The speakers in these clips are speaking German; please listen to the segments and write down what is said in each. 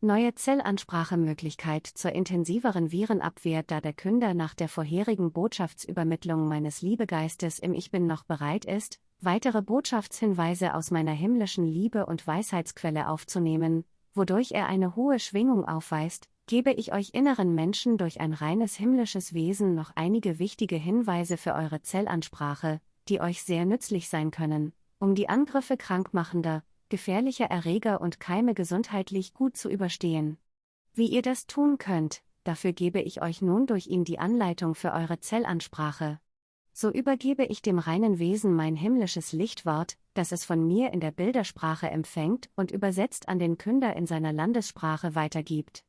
Neue Zellansprachemöglichkeit zur intensiveren Virenabwehr, da der Künder nach der vorherigen Botschaftsübermittlung meines Liebegeistes im Ich Bin noch bereit ist, weitere Botschaftshinweise aus meiner himmlischen Liebe und Weisheitsquelle aufzunehmen, wodurch er eine hohe Schwingung aufweist, gebe ich euch inneren Menschen durch ein reines himmlisches Wesen noch einige wichtige Hinweise für eure Zellansprache, die euch sehr nützlich sein können, um die Angriffe krankmachender, gefährlicher Erreger und Keime gesundheitlich gut zu überstehen. Wie ihr das tun könnt, dafür gebe ich euch nun durch ihn die Anleitung für eure Zellansprache. So übergebe ich dem reinen Wesen mein himmlisches Lichtwort, das es von mir in der Bildersprache empfängt und übersetzt an den Künder in seiner Landessprache weitergibt.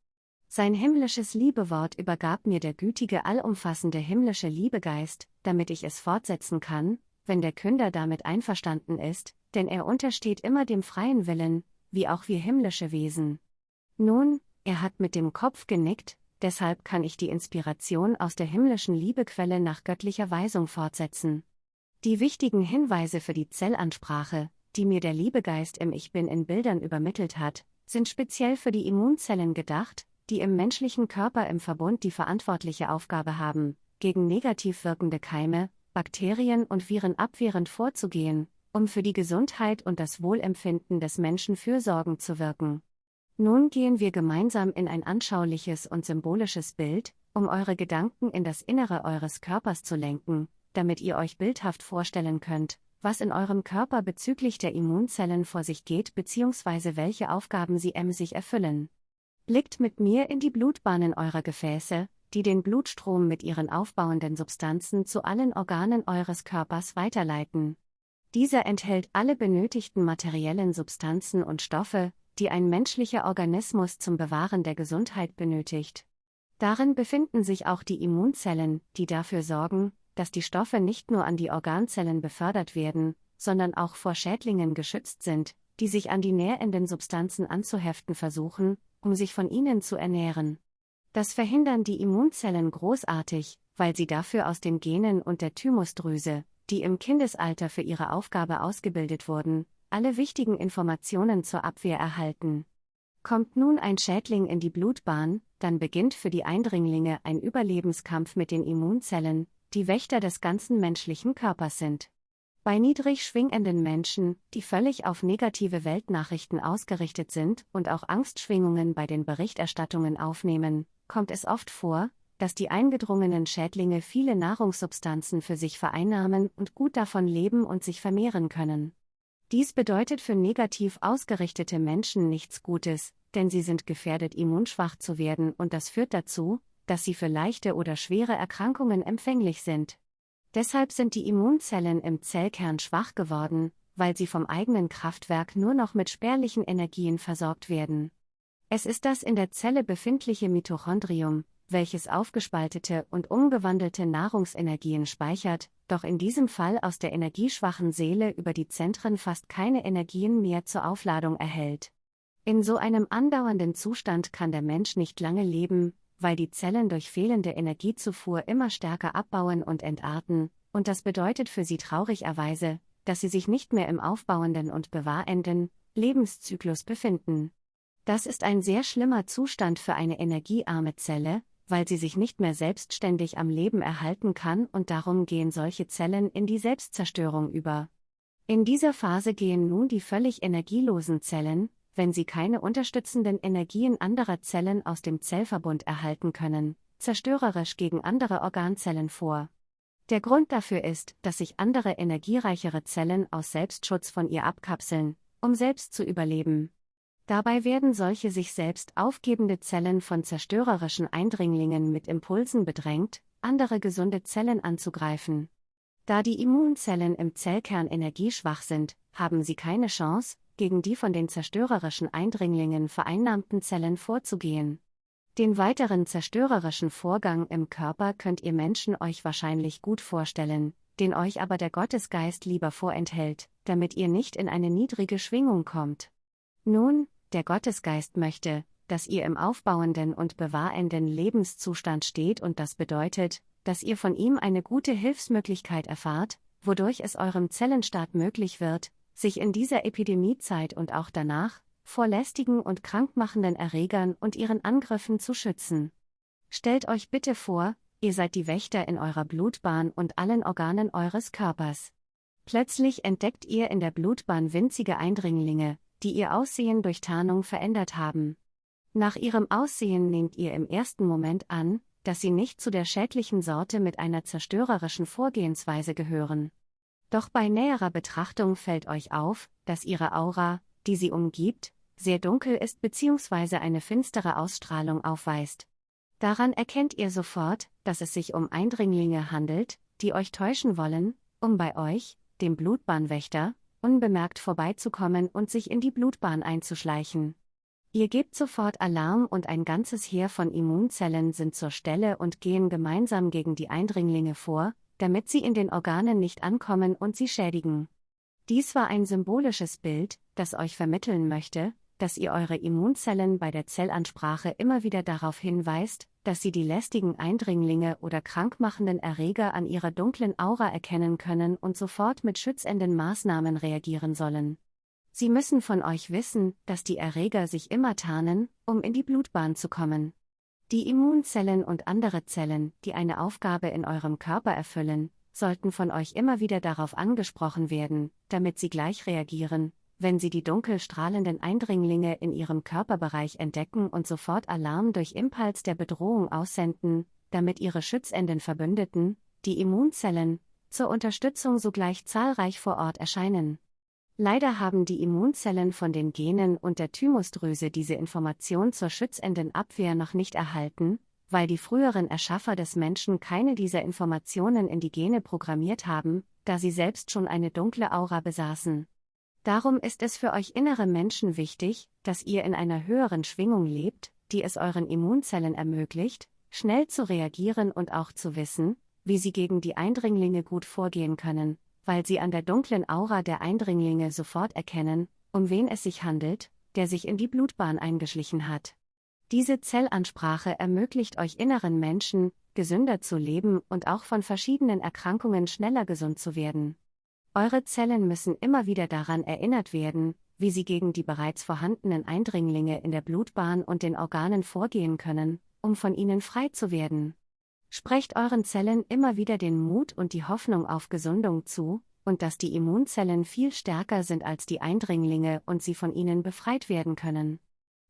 Sein himmlisches Liebewort übergab mir der gütige allumfassende himmlische Liebegeist, damit ich es fortsetzen kann, wenn der Künder damit einverstanden ist, denn er untersteht immer dem freien Willen, wie auch wir himmlische Wesen. Nun, er hat mit dem Kopf genickt, deshalb kann ich die Inspiration aus der himmlischen Liebequelle nach göttlicher Weisung fortsetzen. Die wichtigen Hinweise für die Zellansprache, die mir der Liebegeist im Ich Bin in Bildern übermittelt hat, sind speziell für die Immunzellen gedacht, die im menschlichen Körper im Verbund die verantwortliche Aufgabe haben, gegen negativ wirkende Keime, Bakterien und Viren abwehrend vorzugehen, um für die Gesundheit und das Wohlempfinden des Menschen fürsorgend zu wirken. Nun gehen wir gemeinsam in ein anschauliches und symbolisches Bild, um eure Gedanken in das Innere eures Körpers zu lenken, damit ihr euch bildhaft vorstellen könnt, was in eurem Körper bezüglich der Immunzellen vor sich geht bzw. welche Aufgaben sie emsig erfüllen. Blickt mit mir in die Blutbahnen eurer Gefäße, die den Blutstrom mit ihren aufbauenden Substanzen zu allen Organen eures Körpers weiterleiten. Dieser enthält alle benötigten materiellen Substanzen und Stoffe, die ein menschlicher Organismus zum Bewahren der Gesundheit benötigt. Darin befinden sich auch die Immunzellen, die dafür sorgen, dass die Stoffe nicht nur an die Organzellen befördert werden, sondern auch vor Schädlingen geschützt sind, die sich an die nährenden Substanzen anzuheften versuchen, um sich von ihnen zu ernähren. Das verhindern die Immunzellen großartig, weil sie dafür aus den Genen und der Thymusdrüse, die im Kindesalter für ihre Aufgabe ausgebildet wurden, alle wichtigen Informationen zur Abwehr erhalten. Kommt nun ein Schädling in die Blutbahn, dann beginnt für die Eindringlinge ein Überlebenskampf mit den Immunzellen, die Wächter des ganzen menschlichen Körpers sind. Bei niedrig schwingenden Menschen, die völlig auf negative Weltnachrichten ausgerichtet sind und auch Angstschwingungen bei den Berichterstattungen aufnehmen, kommt es oft vor, dass die eingedrungenen Schädlinge viele Nahrungssubstanzen für sich vereinnahmen und gut davon leben und sich vermehren können. Dies bedeutet für negativ ausgerichtete Menschen nichts Gutes, denn sie sind gefährdet, immunschwach zu werden und das führt dazu, dass sie für leichte oder schwere Erkrankungen empfänglich sind. Deshalb sind die Immunzellen im Zellkern schwach geworden, weil sie vom eigenen Kraftwerk nur noch mit spärlichen Energien versorgt werden. Es ist das in der Zelle befindliche Mitochondrium, welches aufgespaltete und umgewandelte Nahrungsenergien speichert, doch in diesem Fall aus der energieschwachen Seele über die Zentren fast keine Energien mehr zur Aufladung erhält. In so einem andauernden Zustand kann der Mensch nicht lange leben, weil die Zellen durch fehlende Energiezufuhr immer stärker abbauen und entarten, und das bedeutet für sie traurigerweise, dass sie sich nicht mehr im aufbauenden und bewahrenden Lebenszyklus befinden. Das ist ein sehr schlimmer Zustand für eine energiearme Zelle, weil sie sich nicht mehr selbstständig am Leben erhalten kann und darum gehen solche Zellen in die Selbstzerstörung über. In dieser Phase gehen nun die völlig energielosen Zellen, wenn sie keine unterstützenden Energien anderer Zellen aus dem Zellverbund erhalten können, zerstörerisch gegen andere Organzellen vor. Der Grund dafür ist, dass sich andere energiereichere Zellen aus Selbstschutz von ihr abkapseln, um selbst zu überleben. Dabei werden solche sich selbst aufgebende Zellen von zerstörerischen Eindringlingen mit Impulsen bedrängt, andere gesunde Zellen anzugreifen. Da die Immunzellen im Zellkern energieschwach sind, haben sie keine Chance, gegen die von den zerstörerischen Eindringlingen vereinnahmten Zellen vorzugehen. Den weiteren zerstörerischen Vorgang im Körper könnt ihr Menschen euch wahrscheinlich gut vorstellen, den euch aber der Gottesgeist lieber vorenthält, damit ihr nicht in eine niedrige Schwingung kommt. Nun, der Gottesgeist möchte, dass ihr im aufbauenden und bewahrenden Lebenszustand steht und das bedeutet, dass ihr von ihm eine gute Hilfsmöglichkeit erfahrt, wodurch es eurem Zellenstaat möglich wird, sich in dieser Epidemiezeit und auch danach, vor lästigen und krankmachenden Erregern und ihren Angriffen zu schützen. Stellt euch bitte vor, ihr seid die Wächter in eurer Blutbahn und allen Organen eures Körpers. Plötzlich entdeckt ihr in der Blutbahn winzige Eindringlinge, die ihr Aussehen durch Tarnung verändert haben. Nach ihrem Aussehen nehmt ihr im ersten Moment an, dass sie nicht zu der schädlichen Sorte mit einer zerstörerischen Vorgehensweise gehören. Doch bei näherer Betrachtung fällt euch auf, dass ihre Aura, die sie umgibt, sehr dunkel ist bzw. eine finstere Ausstrahlung aufweist. Daran erkennt ihr sofort, dass es sich um Eindringlinge handelt, die euch täuschen wollen, um bei euch, dem Blutbahnwächter, unbemerkt vorbeizukommen und sich in die Blutbahn einzuschleichen. Ihr gebt sofort Alarm und ein ganzes Heer von Immunzellen sind zur Stelle und gehen gemeinsam gegen die Eindringlinge vor, damit sie in den Organen nicht ankommen und sie schädigen. Dies war ein symbolisches Bild, das euch vermitteln möchte, dass ihr eure Immunzellen bei der Zellansprache immer wieder darauf hinweist, dass sie die lästigen Eindringlinge oder krankmachenden Erreger an ihrer dunklen Aura erkennen können und sofort mit schützenden Maßnahmen reagieren sollen. Sie müssen von euch wissen, dass die Erreger sich immer tarnen, um in die Blutbahn zu kommen. Die Immunzellen und andere Zellen, die eine Aufgabe in eurem Körper erfüllen, sollten von euch immer wieder darauf angesprochen werden, damit sie gleich reagieren, wenn sie die dunkel strahlenden Eindringlinge in ihrem Körperbereich entdecken und sofort Alarm durch Impuls der Bedrohung aussenden, damit ihre schützenden Verbündeten, die Immunzellen, zur Unterstützung sogleich zahlreich vor Ort erscheinen. Leider haben die Immunzellen von den Genen und der Thymusdrüse diese Information zur schützenden Abwehr noch nicht erhalten, weil die früheren Erschaffer des Menschen keine dieser Informationen in die Gene programmiert haben, da sie selbst schon eine dunkle Aura besaßen. Darum ist es für euch innere Menschen wichtig, dass ihr in einer höheren Schwingung lebt, die es euren Immunzellen ermöglicht, schnell zu reagieren und auch zu wissen, wie sie gegen die Eindringlinge gut vorgehen können, weil sie an der dunklen Aura der Eindringlinge sofort erkennen, um wen es sich handelt, der sich in die Blutbahn eingeschlichen hat. Diese Zellansprache ermöglicht euch inneren Menschen, gesünder zu leben und auch von verschiedenen Erkrankungen schneller gesund zu werden. Eure Zellen müssen immer wieder daran erinnert werden, wie sie gegen die bereits vorhandenen Eindringlinge in der Blutbahn und den Organen vorgehen können, um von ihnen frei zu werden. Sprecht euren Zellen immer wieder den Mut und die Hoffnung auf Gesundung zu, und dass die Immunzellen viel stärker sind als die Eindringlinge und sie von ihnen befreit werden können.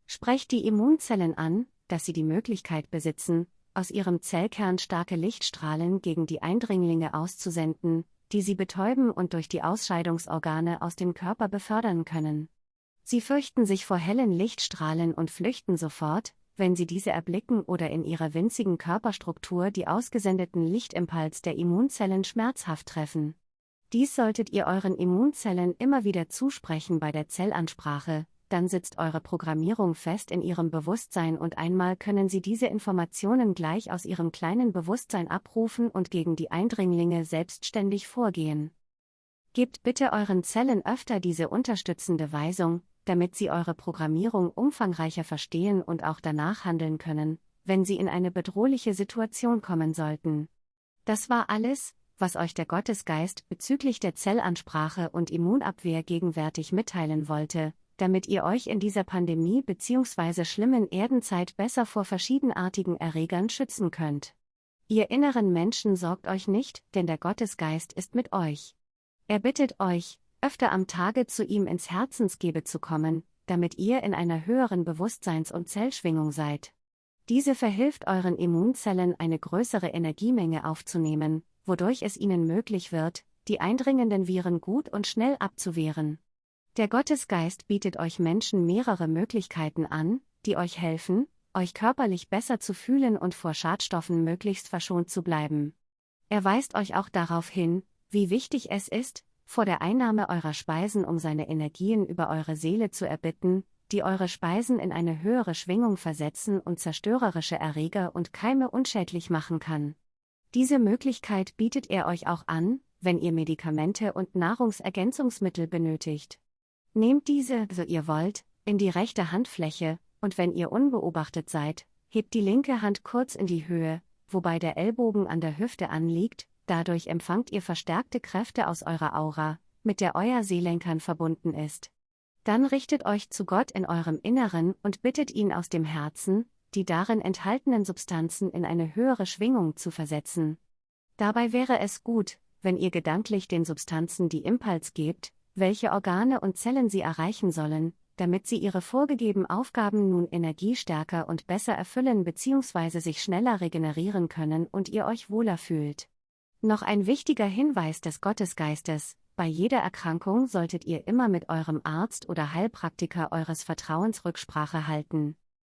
Sprecht die Immunzellen an, dass sie die Möglichkeit besitzen, aus ihrem Zellkern starke Lichtstrahlen gegen die Eindringlinge auszusenden, die sie betäuben und durch die Ausscheidungsorgane aus dem Körper befördern können. Sie fürchten sich vor hellen Lichtstrahlen und flüchten sofort, wenn sie diese erblicken oder in ihrer winzigen Körperstruktur die ausgesendeten Lichtimpuls der Immunzellen schmerzhaft treffen. Dies solltet ihr euren Immunzellen immer wieder zusprechen bei der Zellansprache, dann sitzt eure Programmierung fest in ihrem Bewusstsein und einmal können sie diese Informationen gleich aus ihrem kleinen Bewusstsein abrufen und gegen die Eindringlinge selbstständig vorgehen. Gebt bitte euren Zellen öfter diese unterstützende Weisung, damit sie eure Programmierung umfangreicher verstehen und auch danach handeln können, wenn sie in eine bedrohliche Situation kommen sollten. Das war alles, was euch der Gottesgeist bezüglich der Zellansprache und Immunabwehr gegenwärtig mitteilen wollte, damit ihr euch in dieser Pandemie bzw. schlimmen Erdenzeit besser vor verschiedenartigen Erregern schützen könnt. Ihr inneren Menschen sorgt euch nicht, denn der Gottesgeist ist mit euch. Er bittet euch, öfter am Tage zu ihm ins Herzensgebe zu kommen, damit ihr in einer höheren Bewusstseins- und Zellschwingung seid. Diese verhilft euren Immunzellen eine größere Energiemenge aufzunehmen, wodurch es ihnen möglich wird, die eindringenden Viren gut und schnell abzuwehren. Der Gottesgeist bietet euch Menschen mehrere Möglichkeiten an, die euch helfen, euch körperlich besser zu fühlen und vor Schadstoffen möglichst verschont zu bleiben. Er weist euch auch darauf hin, wie wichtig es ist, vor der Einnahme eurer Speisen um seine Energien über eure Seele zu erbitten, die eure Speisen in eine höhere Schwingung versetzen und zerstörerische Erreger und Keime unschädlich machen kann. Diese Möglichkeit bietet er euch auch an, wenn ihr Medikamente und Nahrungsergänzungsmittel benötigt. Nehmt diese, so ihr wollt, in die rechte Handfläche, und wenn ihr unbeobachtet seid, hebt die linke Hand kurz in die Höhe, wobei der Ellbogen an der Hüfte anliegt, Dadurch empfangt ihr verstärkte Kräfte aus eurer Aura, mit der euer Seelenkern verbunden ist. Dann richtet euch zu Gott in eurem Inneren und bittet ihn aus dem Herzen, die darin enthaltenen Substanzen in eine höhere Schwingung zu versetzen. Dabei wäre es gut, wenn ihr gedanklich den Substanzen die Impuls gebt, welche Organe und Zellen sie erreichen sollen, damit sie ihre vorgegebenen Aufgaben nun energiestärker und besser erfüllen bzw. sich schneller regenerieren können und ihr euch wohler fühlt. Noch ein wichtiger Hinweis des Gottesgeistes, bei jeder Erkrankung solltet ihr immer mit eurem Arzt oder Heilpraktiker eures Vertrauens Rücksprache halten.